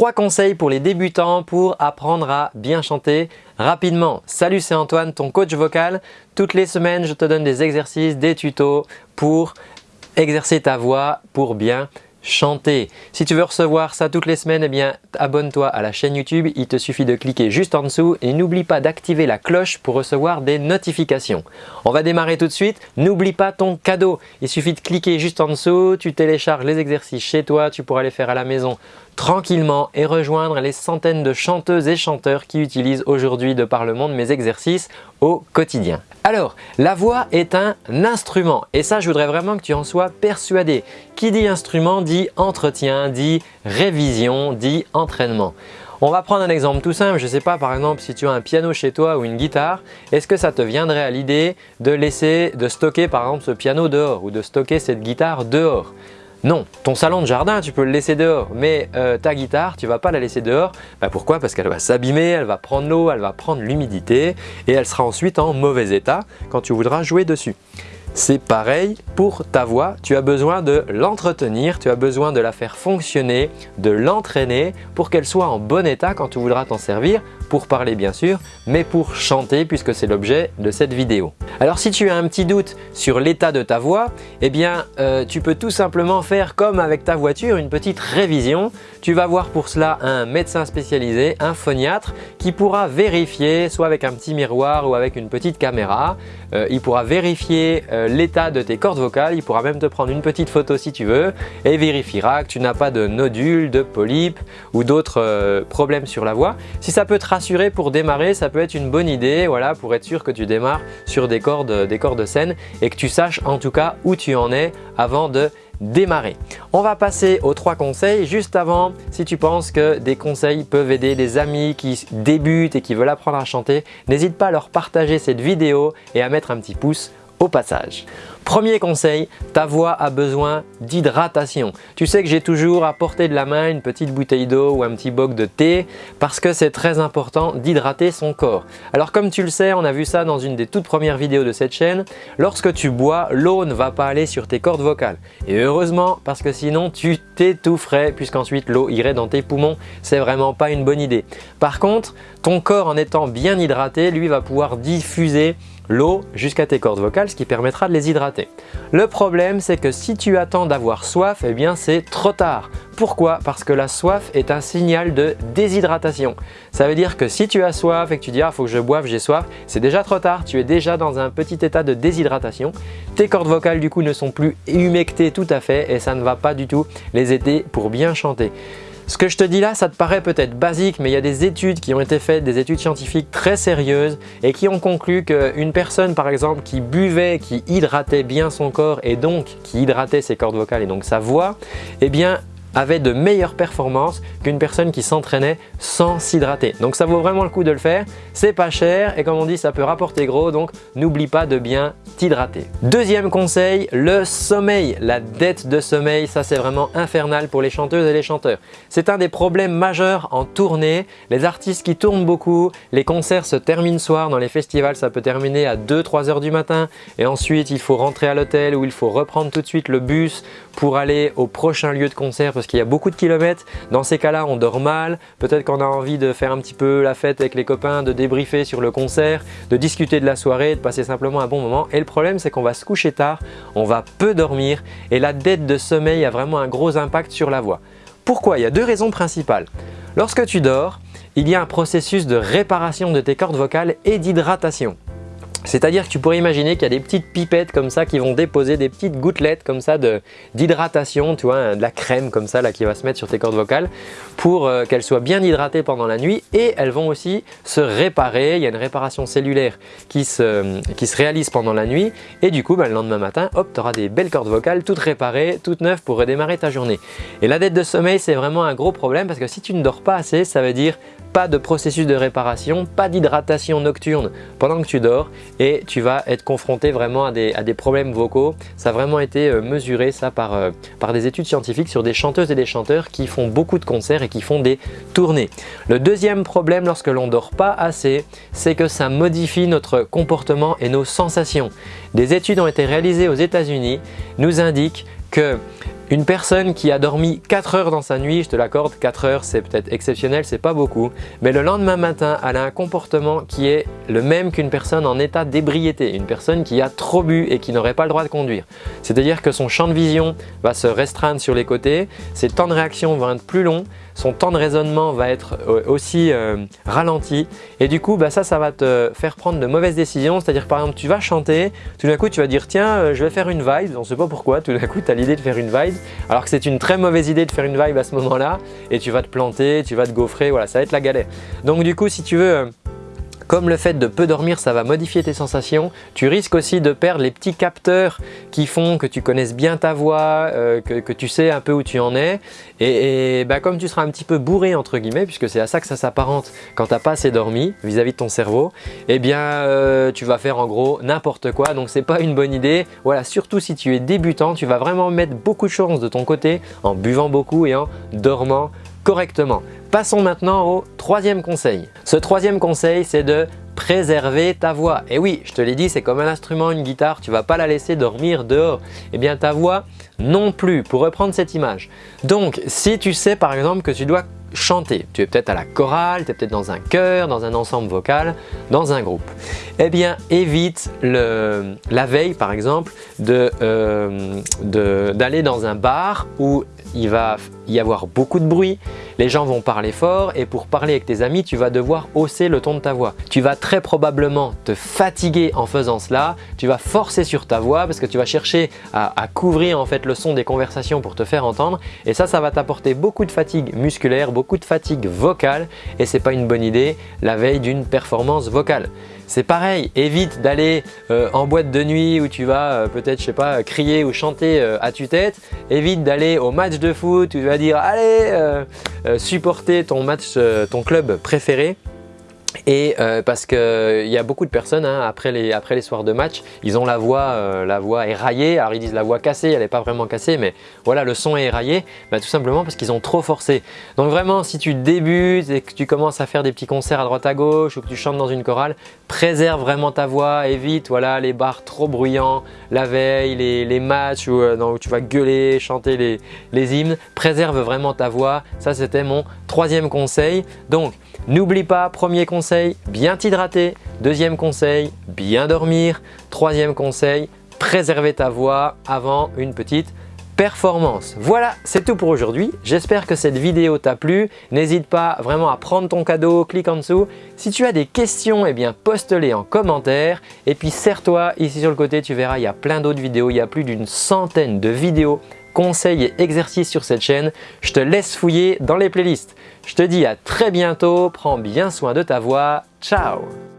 Trois conseils pour les débutants pour apprendre à bien chanter rapidement. Salut, c'est Antoine, ton coach vocal. Toutes les semaines, je te donne des exercices, des tutos pour exercer ta voix pour bien chanter. Si tu veux recevoir ça toutes les semaines, eh bien abonne-toi à la chaîne YouTube. Il te suffit de cliquer juste en dessous et n'oublie pas d'activer la cloche pour recevoir des notifications. On va démarrer tout de suite. N'oublie pas ton cadeau. Il suffit de cliquer juste en dessous, tu télécharges les exercices chez toi, tu pourras les faire à la maison tranquillement et rejoindre les centaines de chanteuses et chanteurs qui utilisent aujourd'hui de par le monde mes exercices au quotidien. Alors, la voix est un instrument et ça, je voudrais vraiment que tu en sois persuadé. Qui dit instrument dit entretien, dit révision, dit entraînement. On va prendre un exemple tout simple, je ne sais pas par exemple si tu as un piano chez toi ou une guitare, est-ce que ça te viendrait à l'idée de laisser, de stocker par exemple ce piano dehors ou de stocker cette guitare dehors? Non, ton salon de jardin, tu peux le laisser dehors, mais euh, ta guitare, tu ne vas pas la laisser dehors. Bah, pourquoi? Parce qu'elle va s'abîmer, elle va prendre l'eau, elle va prendre l'humidité et elle sera ensuite en mauvais état quand tu voudras jouer dessus. C'est pareil pour ta voix, tu as besoin de l'entretenir, tu as besoin de la faire fonctionner, de l'entraîner pour qu'elle soit en bon état quand tu voudras t'en servir pour parler bien sûr, mais pour chanter puisque c'est l'objet de cette vidéo. Alors si tu as un petit doute sur l'état de ta voix, eh bien euh, tu peux tout simplement faire comme avec ta voiture, une petite révision. Tu vas voir pour cela un médecin spécialisé, un phoniatre qui pourra vérifier soit avec un petit miroir ou avec une petite caméra. Euh, il pourra vérifier euh, l'état de tes cordes vocales, il pourra même te prendre une petite photo si tu veux et vérifiera que tu n'as pas de nodules, de polypes ou d'autres problèmes sur la voix. Si ça peut te rassurer pour démarrer, ça peut être une bonne idée voilà, pour être sûr que tu démarres sur des cordes, des cordes saines et que tu saches en tout cas où tu en es avant de démarrer. On va passer aux trois conseils. Juste avant, si tu penses que des conseils peuvent aider des amis qui débutent et qui veulent apprendre à chanter, n'hésite pas à leur partager cette vidéo et à mettre un petit pouce au passage. Premier conseil, ta voix a besoin d'hydratation. Tu sais que j'ai toujours à portée de la main une petite bouteille d'eau ou un petit boc de thé parce que c'est très important d'hydrater son corps. Alors comme tu le sais, on a vu ça dans une des toutes premières vidéos de cette chaîne, lorsque tu bois, l'eau ne va pas aller sur tes cordes vocales. Et heureusement parce que sinon tu t'étoufferais puisqu'ensuite l'eau irait dans tes poumons. C'est vraiment pas une bonne idée. Par contre, ton corps en étant bien hydraté, lui va pouvoir diffuser l'eau jusqu'à tes cordes vocales, ce qui permettra de les hydrater. Le problème, c'est que si tu attends d'avoir soif, eh bien c'est trop tard. Pourquoi? Parce que la soif est un signal de déshydratation. Ça veut dire que si tu as soif et que tu dis « ah faut que je boive, j'ai soif », c'est déjà trop tard, tu es déjà dans un petit état de déshydratation. Tes cordes vocales du coup ne sont plus humectées tout à fait et ça ne va pas du tout les aider pour bien chanter. Ce que je te dis là, ça te paraît peut-être basique, mais il y a des études qui ont été faites, des études scientifiques très sérieuses et qui ont conclu qu'une personne par exemple qui buvait, qui hydratait bien son corps et donc qui hydratait ses cordes vocales et donc sa voix, eh bien avait de meilleures performances qu'une personne qui s'entraînait sans s'hydrater. Donc ça vaut vraiment le coup de le faire, c'est pas cher et comme on dit ça peut rapporter gros donc n'oublie pas de bien t'hydrater. Deuxième conseil, le sommeil. La dette de sommeil, ça c'est vraiment infernal pour les chanteuses et les chanteurs. C'est un des problèmes majeurs en tournée. Les artistes qui tournent beaucoup, les concerts se terminent soir, dans les festivals ça peut terminer à 2-3 heures du matin et ensuite il faut rentrer à l'hôtel ou il faut reprendre tout de suite le bus pour aller au prochain lieu de concert parce qu'il y a beaucoup de kilomètres. Dans ces cas-là, on dort mal. Peut-être qu'on a envie de faire un petit peu la fête avec les copains, de débriefer sur le concert, de discuter de la soirée, de passer simplement un bon moment. Et le problème, c'est qu'on va se coucher tard, on va peu dormir et la dette de sommeil a vraiment un gros impact sur la voix. Pourquoi? Il y a deux raisons principales. Lorsque tu dors, il y a un processus de réparation de tes cordes vocales et d'hydratation. C'est-à-dire que tu pourrais imaginer qu'il y a des petites pipettes comme ça qui vont déposer des petites gouttelettes comme ça d'hydratation, tu vois, hein, de la crème comme ça qui va se mettre sur tes cordes vocales pour euh, qu'elles soient bien hydratées pendant la nuit et elles vont aussi se réparer. Il y a une réparation cellulaire qui se, qui se réalise pendant la nuit et du coup bah, le lendemain matin, hop, tu auras des belles cordes vocales toutes réparées, toutes neuves pour redémarrer ta journée. Et la dette de sommeil, c'est vraiment un gros problème parce que si tu ne dors pas assez, ça veut dire pas de processus de réparation, pas d'hydratation nocturne pendant que tu dors et tu vas être confronté vraiment à des, problèmes vocaux. Ça a vraiment été euh, mesuré par, euh, par des études scientifiques sur des chanteuses et des chanteurs qui font beaucoup de concerts et qui font des tournées. Le deuxième problème lorsque l'on dort pas assez, c'est que ça modifie notre comportement et nos sensations. Des études ont été réalisées aux États-Unis, nous indiquent que une personne qui a dormi 4 heures dans sa nuit, je te l'accorde, 4 heures c'est peut-être exceptionnel, c'est pas beaucoup, mais le lendemain matin, elle a un comportement qui est le même qu'une personne en état d'ébriété, une personne qui a trop bu et qui n'aurait pas le droit de conduire. C'est-à-dire que son champ de vision va se restreindre sur les côtés, ses temps de réaction vont être plus longs, son temps de raisonnement va être euh, aussi euh, ralenti. Et du coup bah ça, ça va te faire prendre de mauvaises décisions. C'est-à-dire par exemple tu vas chanter, tout d'un coup tu vas dire tiens euh, je vais faire une vibe, on ne sait pas pourquoi, tout d'un coup tu as l'idée de faire une vibe. Alors que c'est une très mauvaise idée de faire une vibe à ce moment-là. Et tu vas te planter, tu vas te gaufrer, voilà ça va être la galère. Donc du coup si tu veux comme le fait de peu dormir, ça va modifier tes sensations, tu risques aussi de perdre les petits capteurs qui font que tu connaisses bien ta voix, euh, que, tu sais un peu où tu en es. Et, bah, comme tu seras un petit peu bourré entre guillemets, puisque c'est à ça que ça s'apparente quand tu n'as pas assez dormi vis-à-vis de ton cerveau, eh bien euh, tu vas faire en gros n'importe quoi. Donc c'est pas une bonne idée. Voilà, surtout si tu es débutant, tu vas vraiment mettre beaucoup de choses de ton côté en buvant beaucoup et en dormant correctement. Passons maintenant au troisième conseil. Ce troisième conseil, c'est de préserver ta voix. Et oui, je te l'ai dit, c'est comme un instrument, une guitare, tu ne vas pas la laisser dormir dehors. Eh bien ta voix non plus, pour reprendre cette image. Donc, si tu sais par exemple que tu dois chanter, tu es peut-être à la chorale, tu es peut-être dans un chœur, dans un ensemble vocal, dans un groupe, eh bien évite la veille par exemple euh, d'aller dans un bar où il va y avoir beaucoup de bruit, les gens vont parler fort et pour parler avec tes amis, tu vas devoir hausser le ton de ta voix. Tu vas très probablement te fatiguer en faisant cela, tu vas forcer sur ta voix parce que tu vas chercher à, couvrir en fait le son des conversations pour te faire entendre et ça, ça va t'apporter beaucoup de fatigue musculaire, beaucoup de fatigue vocale et ce n'est pas une bonne idée la veille d'une performance vocale. C'est pareil, évite d'aller euh, en boîte de nuit où tu vas euh, peut-être, je sais pas, crier ou chanter euh, à tue-tête. Évite d'aller au match de foot où tu vas dire « Allez, supporter ton match, ton club préféré » Et euh, parce qu'il euh, y a beaucoup de personnes, hein, après, les, soirs de match, ils ont la voix, euh, la voix éraillée. Alors ils disent la voix cassée, elle n'est pas vraiment cassée, mais voilà, le son est éraillé. Bah, tout simplement parce qu'ils ont trop forcé. Donc vraiment, si tu débutes et que tu commences à faire des petits concerts à droite à gauche ou que tu chantes dans une chorale, préserve vraiment ta voix, évite voilà, les bars trop bruyants, la veille, les, matchs où, où, tu vas gueuler, chanter les, les hymnes. Préserve vraiment ta voix. Ça, c'était mon troisième conseil. Donc, N'oublie pas, premier conseil, bien t'hydrater. Deuxième conseil, bien dormir. Troisième conseil, préserver ta voix avant une petite performance. Voilà, c'est tout pour aujourd'hui. J'espère que cette vidéo t'a plu. N'hésite pas vraiment à prendre ton cadeau, clique en dessous. Si tu as des questions, eh bien poste-les en commentaire. Et puis serre-toi, ici sur le côté, tu verras, il y a plein d'autres vidéos. Il y a plus d'une centaine de vidéos conseils et exercices sur cette chaîne. Je te laisse fouiller dans les playlists. Je te dis à très bientôt, prends bien soin de ta voix, ciao